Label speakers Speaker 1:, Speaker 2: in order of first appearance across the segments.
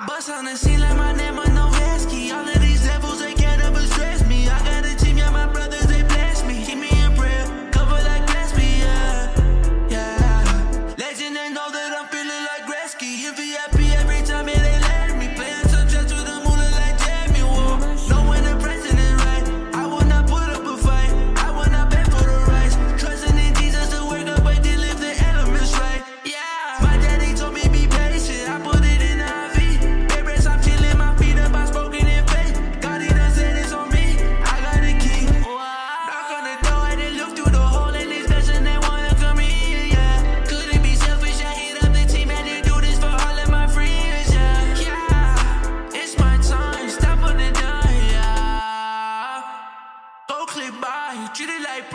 Speaker 1: I bust on the scene like my name.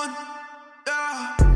Speaker 1: one, yeah.